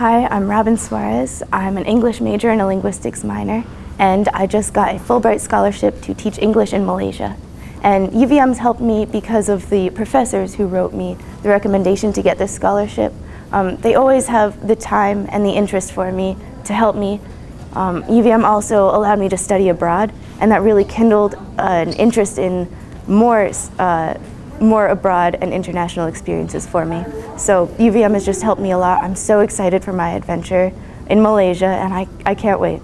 Hi, I'm Robin Suarez. I'm an English major and a linguistics minor, and I just got a Fulbright scholarship to teach English in Malaysia. And UVM's helped me because of the professors who wrote me the recommendation to get this scholarship. Um, they always have the time and the interest for me to help me. Um, UVM also allowed me to study abroad, and that really kindled uh, an interest in more uh, more abroad and international experiences for me. So UVM has just helped me a lot. I'm so excited for my adventure in Malaysia and I, I can't wait.